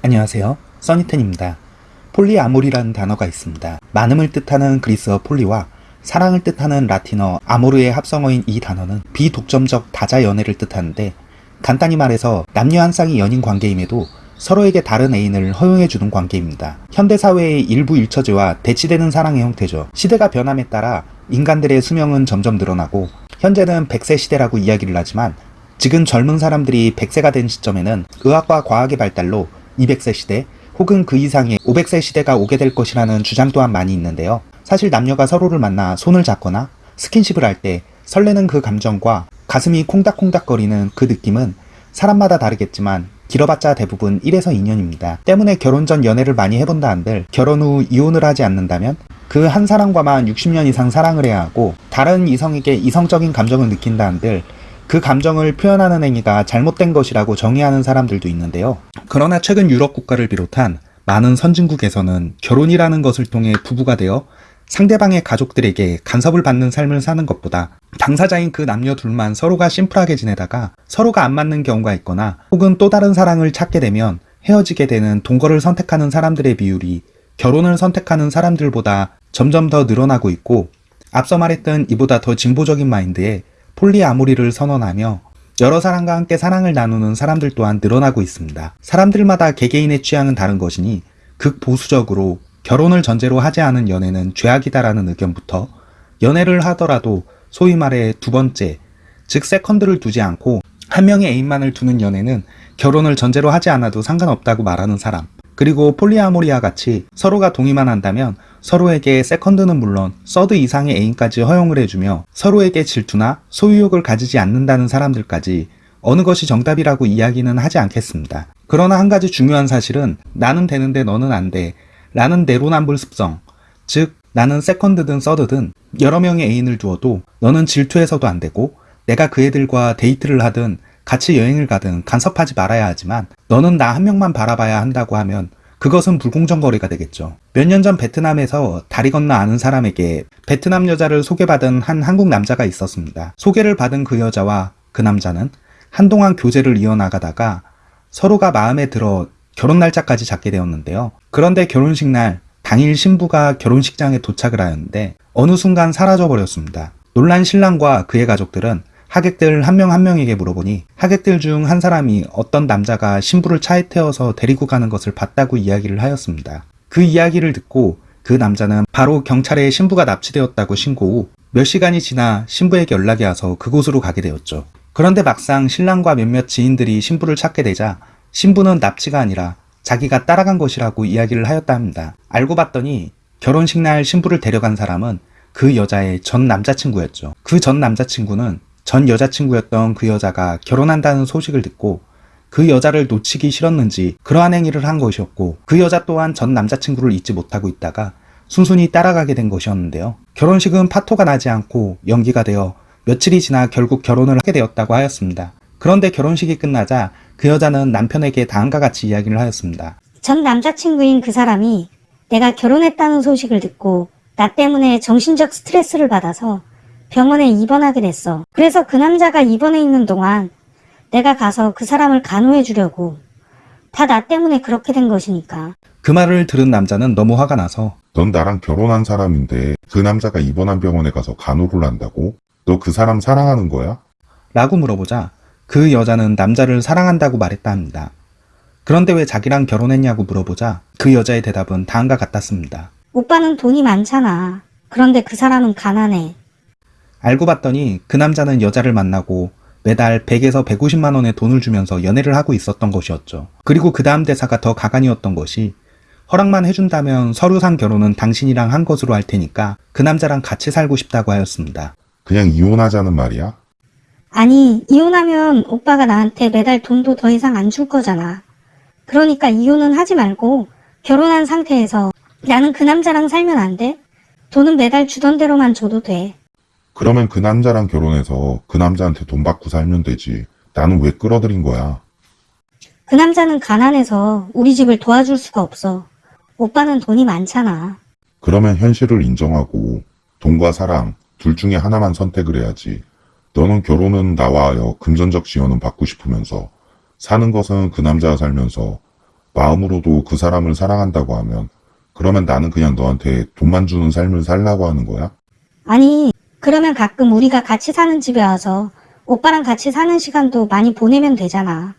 안녕하세요. 써니텐입니다. 폴리아모리라는 단어가 있습니다. 많음을 뜻하는 그리스어 폴리와 사랑을 뜻하는 라틴어 아모르의 합성어인 이 단어는 비독점적 다자 연애를 뜻하는데 간단히 말해서 남녀 한 쌍이 연인 관계임에도 서로에게 다른 애인을 허용해주는 관계입니다. 현대사회의 일부 일처제와 대치되는 사랑의 형태죠. 시대가 변함에 따라 인간들의 수명은 점점 늘어나고 현재는 100세 시대라고 이야기를 하지만 지금 젊은 사람들이 100세가 된 시점에는 의학과 과학의 발달로 200세 시대 혹은 그 이상의 500세 시대가 오게 될 것이라는 주장 또한 많이 있는데요. 사실 남녀가 서로를 만나 손을 잡거나 스킨십을 할 때 설레는 그 감정과 가슴이 콩닥콩닥거리는 그 느낌은 사람마다 다르겠지만 길어봤자 대부분 1에서 2년입니다. 때문에 결혼 전 연애를 많이 해본다 한들 결혼 후 이혼을 하지 않는다면 그 한 사람과만 60년 이상 사랑을 해야 하고 다른 이성에게 이성적인 감정을 느낀다 한들 그 감정을 표현하는 행위가 잘못된 것이라고 정의하는 사람들도 있는데요. 그러나 최근 유럽 국가를 비롯한 많은 선진국에서는 결혼이라는 것을 통해 부부가 되어 상대방의 가족들에게 간섭을 받는 삶을 사는 것보다 당사자인 그 남녀 둘만 서로가 심플하게 지내다가 서로가 안 맞는 경우가 있거나 혹은 또 다른 사랑을 찾게 되면 헤어지게 되는 동거를 선택하는 사람들의 비율이 결혼을 선택하는 사람들보다 점점 더 늘어나고 있고 앞서 말했던 이보다 더 진보적인 마인드에 폴리아모리를 선언하며 여러 사람과 함께 사랑을 나누는 사람들 또한 늘어나고 있습니다. 사람들마다 개개인의 취향은 다른 것이니 극보수적으로 결혼을 전제로 하지 않은 연애는 죄악이다라는 의견부터 연애를 하더라도 소위 말해 두 번째, 즉 세컨드를 두지 않고 한 명의 애인만을 두는 연애는 결혼을 전제로 하지 않아도 상관없다고 말하는 사람 그리고 폴리아모리와 같이 서로가 동의만 한다면 서로에게 세컨드는 물론 서드 이상의 애인까지 허용을 해주며 서로에게 질투나 소유욕을 가지지 않는다는 사람들까지 어느 것이 정답이라고 이야기는 하지 않겠습니다. 그러나 한 가지 중요한 사실은 나는 되는데 너는 안 돼. 라는 내로남불 습성. 즉, 나는 세컨드든 서드든 여러 명의 애인을 두어도 너는 질투해서도 안 되고 내가 그 애들과 데이트를 하든 같이 여행을 가든 간섭하지 말아야 하지만 너는 나 한 명만 바라봐야 한다고 하면 그것은 불공정 거래가 되겠죠. 몇 년 전 베트남에서 다리 건너 아는 사람에게 베트남 여자를 소개받은 한 한국 남자가 있었습니다. 소개를 받은 그 여자와 그 남자는 한동안 교제를 이어나가다가 서로가 마음에 들어 결혼 날짜까지 잡게 되었는데요. 그런데 결혼식 날 당일 신부가 결혼식장에 도착을 하였는데 어느 순간 사라져 버렸습니다. 놀란 신랑과 그의 가족들은 하객들 한 명 한 명에게 물어보니 하객들 중 한 사람이 어떤 남자가 신부를 차에 태워서 데리고 가는 것을 봤다고 이야기를 하였습니다. 그 이야기를 듣고 그 남자는 바로 경찰에 신부가 납치되었다고 신고 후 몇 시간이 지나 신부에게 연락이 와서 그곳으로 가게 되었죠. 그런데 막상 신랑과 몇몇 지인들이 신부를 찾게 되자 신부는 납치가 아니라 자기가 따라간 것이라고 이야기를 하였다 합니다. 알고 봤더니 결혼식 날 신부를 데려간 사람은 그 여자의 전 남자친구였죠. 그 전 남자친구는 전 여자친구였던 그 여자가 결혼한다는 소식을 듣고 그 여자를 놓치기 싫었는지 그러한 행위를 한 것이었고 그 여자 또한 전 남자친구를 잊지 못하고 있다가 순순히 따라가게 된 것이었는데요. 결혼식은 파토가 나지 않고 연기가 되어 며칠이 지나 결국 결혼을 하게 되었다고 하였습니다. 그런데 결혼식이 끝나자 그 여자는 남편에게 다음과 같이 이야기를 하였습니다. 전 남자친구인 그 사람이 내가 결혼했다는 소식을 듣고 나 때문에 정신적 스트레스를 받아서 병원에 입원하게 됐어. 그래서 그 남자가 입원해 있는 동안 내가 가서 그 사람을 간호해 주려고. 다 나 때문에 그렇게 된 것이니까. 그 말을 들은 남자는 너무 화가 나서 넌 나랑 결혼한 사람인데 그 남자가 입원한 병원에 가서 간호를 한다고? 너 그 사람 사랑하는 거야? 라고 물어보자 그 여자는 남자를 사랑한다고 말했다 합니다. 그런데 왜 자기랑 결혼했냐고 물어보자 그 여자의 대답은 다음과 같았습니다. 오빠는 돈이 많잖아. 그런데 그 사람은 가난해. 알고 봤더니 그 남자는 여자를 만나고 매달 100에서 150만 원의 돈을 주면서 연애를 하고 있었던 것이었죠. 그리고 그 다음 대사가 더 가관이었던 것이 허락만 해준다면 서류상 결혼은 당신이랑 한 것으로 할 테니까 그 남자랑 같이 살고 싶다고 하였습니다. 그냥 이혼하자는 말이야? 아니, 이혼하면 오빠가 나한테 매달 돈도 더 이상 안 줄 거잖아. 그러니까 이혼은 하지 말고 결혼한 상태에서 나는 그 남자랑 살면 안 돼? 돈은 매달 주던 대로만 줘도 돼. 그러면 그 남자랑 결혼해서 그 남자한테 돈 받고 살면 되지. 나는 왜 끌어들인 거야? 그 남자는 가난해서 우리 집을 도와줄 수가 없어. 오빠는 돈이 많잖아. 그러면 현실을 인정하고 돈과 사랑 둘 중에 하나만 선택을 해야지. 너는 결혼은 나와 하여 금전적 지원은 받고 싶으면서 사는 것은 그 남자와 살면서 마음으로도 그 사람을 사랑한다고 하면 그러면 나는 그냥 너한테 돈만 주는 삶을 살라고 하는 거야? 아니, 그러면 가끔 우리가 같이 사는 집에 와서 오빠랑 같이 사는 시간도 많이 보내면 되잖아.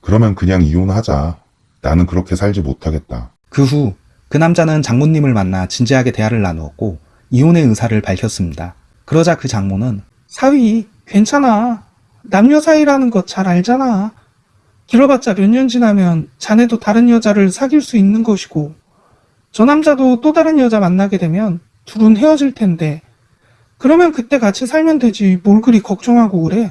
그러면 그냥 이혼하자. 나는 그렇게 살지 못하겠다. 그 후 그 남자는 장모님을 만나 진지하게 대화를 나누었고 이혼의 의사를 밝혔습니다. 그러자 그 장모는 사위 괜찮아. 남녀 사이라는 거 잘 알잖아. 길어봤자 몇 년 지나면 자네도 다른 여자를 사귈 수 있는 것이고 저 남자도 또 다른 여자 만나게 되면 둘은 헤어질 텐데 그러면 그때 같이 살면 되지 뭘 그리 걱정하고 그래.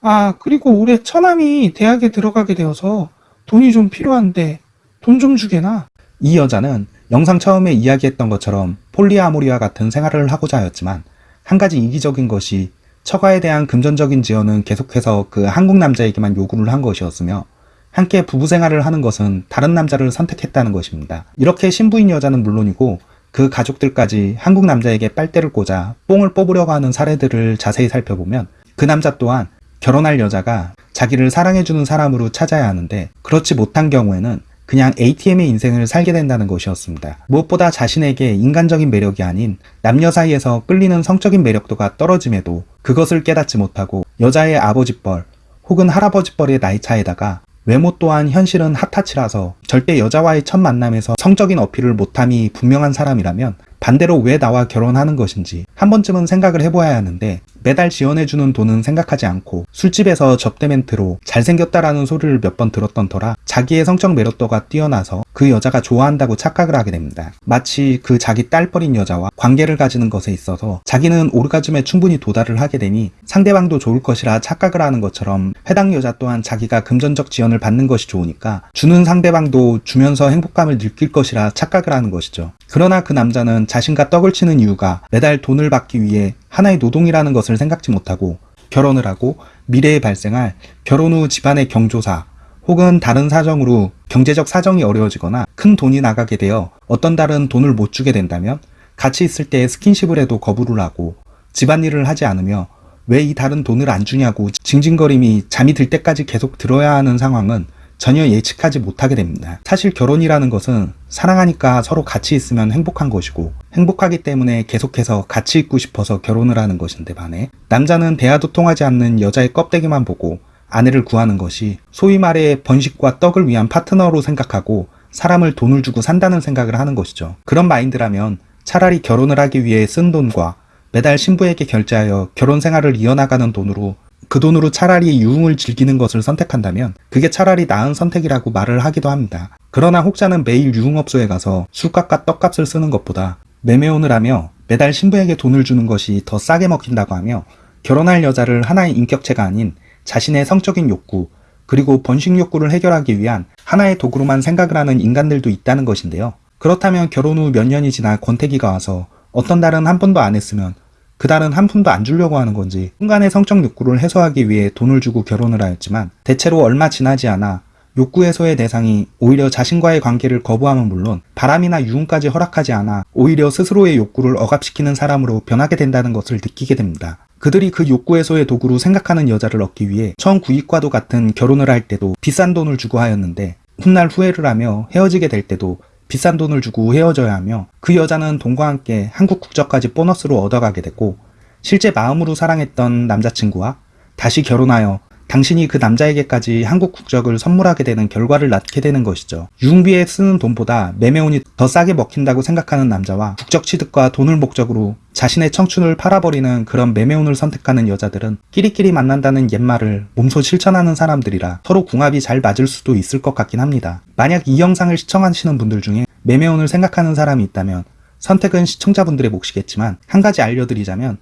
아 그리고 올해 처남이 대학에 들어가게 되어서 돈이 좀 필요한데 돈 좀 주게나. 이 여자는 영상 처음에 이야기했던 것처럼 폴리아모리와 같은 생활을 하고자 하였지만 한 가지 이기적인 것이 처가에 대한 금전적인 지원은 계속해서 그 한국 남자에게만 요구를 한 것이었으며 함께 부부 생활을 하는 것은 다른 남자를 선택했다는 것입니다. 이렇게 신부인 여자는 물론이고 그 가족들까지 한국 남자에게 빨대를 꽂아 뽕을 뽑으려고 하는 사례들을 자세히 살펴보면 그 남자 또한 결혼할 여자가 자기를 사랑해주는 사람으로 찾아야 하는데 그렇지 못한 경우에는 그냥 ATM의 인생을 살게 된다는 것이었습니다. 무엇보다 자신에게 인간적인 매력이 아닌 남녀 사이에서 끌리는 성적인 매력도가 떨어짐에도 그것을 깨닫지 못하고 여자의 아버지뻘 혹은 할아버지뻘의 나이 차에다가 외모 또한 현실은 핫타치라서 절대 여자와의 첫 만남에서 성적인 어필을 못함이 분명한 사람이라면 반대로 왜 나와 결혼하는 것인지 한 번쯤은 생각을 해봐야 하는데 매달 지원해주는 돈은 생각하지 않고 술집에서 접대 멘트로 잘생겼다라는 소리를 몇 번 들었던 터라 자기의 성적 매력도가 뛰어나서 그 여자가 좋아한다고 착각을 하게 됩니다. 마치 그 자기 딸뻘인 여자와 관계를 가지는 것에 있어서 자기는 오르가즘에 충분히 도달을 하게 되니 상대방도 좋을 것이라 착각을 하는 것처럼 해당 여자 또한 자기가 금전적 지원을 받는 것이 좋으니까 주는 상대방도 주면서 행복감을 느낄 것이라 착각을 하는 것이죠. 그러나 그 남자는 자신과 떡을 치는 이유가 매달 돈을 받기 위해 하나의 노동이라는 것을 생각지 못하고 결혼을 하고 미래에 발생할 결혼 후 집안의 경조사 혹은 다른 사정으로 경제적 사정이 어려워지거나 큰 돈이 나가게 되어 어떤 달은 돈을 못 주게 된다면 같이 있을 때 스킨십을 해도 거부를 하고 집안일을 하지 않으며 왜이 달은 돈을 안 주냐고 징징거림이 잠이 들 때까지 계속 들어야 하는 상황은 전혀 예측하지 못하게 됩니다. 사실 결혼이라는 것은 사랑하니까 서로 같이 있으면 행복한 것이고 행복하기 때문에 계속해서 같이 있고 싶어서 결혼을 하는 것인데 반해 남자는 대화도 통하지 않는 여자의 껍데기만 보고 아내를 구하는 것이 소위 말해 번식과 떡을 위한 파트너로 생각하고 사람을 돈을 주고 산다는 생각을 하는 것이죠. 그런 마인드라면 차라리 결혼을 하기 위해 쓴 돈과 매달 신부에게 결제하여 결혼 생활을 이어나가는 돈으로 그 돈으로 차라리 유흥을 즐기는 것을 선택한다면 그게 차라리 나은 선택이라고 말을 하기도 합니다. 그러나 혹자는 매일 유흥업소에 가서 술값과 떡값을 쓰는 것보다 매매혼을 하며 매달 신부에게 돈을 주는 것이 더 싸게 먹힌다고 하며 결혼할 여자를 하나의 인격체가 아닌 자신의 성적인 욕구 그리고 번식 욕구를 해결하기 위한 하나의 도구로만 생각을 하는 인간들도 있다는 것인데요. 그렇다면 결혼 후 몇 년이 지나 권태기가 와서 어떤 달은 한 번도 안 했으면 그 달은 한 푼도 안 주려고 하는 건지 순간의 성적 욕구를 해소하기 위해 돈을 주고 결혼을 하였지만 대체로 얼마 지나지 않아 욕구 해소의 대상이 오히려 자신과의 관계를 거부함은 물론 바람이나 유흥까지 허락하지 않아 오히려 스스로의 욕구를 억압시키는 사람으로 변하게 된다는 것을 느끼게 됩니다. 그들이 그 욕구 해소의 도구로 생각하는 여자를 얻기 위해 처음 구입과도 같은 결혼을 할 때도 비싼 돈을 주고 하였는데 훗날 후회를 하며 헤어지게 될 때도 비싼 돈을 주고 헤어져야 하며 그 여자는 돈과 함께 한국 국적까지 보너스로 얻어가게 됐고 실제 마음으로 사랑했던 남자친구와 다시 결혼하여 당신이 그 남자에게까지 한국 국적을 선물하게 되는 결과를 낳게 되는 것이죠. 유흥비에 쓰는 돈보다 매매혼이 더 싸게 먹힌다고 생각하는 남자와 국적 취득과 돈을 목적으로 자신의 청춘을 팔아버리는 그런 매매혼을 선택하는 여자들은 끼리끼리 만난다는 옛말을 몸소 실천하는 사람들이라 서로 궁합이 잘 맞을 수도 있을 것 같긴 합니다. 만약 이 영상을 시청하시는 분들 중에 매매혼을 생각하는 사람이 있다면 선택은 시청자분들의 몫이겠지만 한 가지 알려드리자면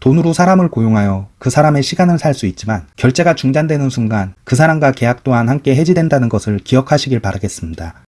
돈으로 사람을 고용하여 그 사람의 시간을 살 수 있지만 결제가 중단되는 순간 그 사람과 계약 또한 함께 해지된다는 것을 기억하시길 바라겠습니다.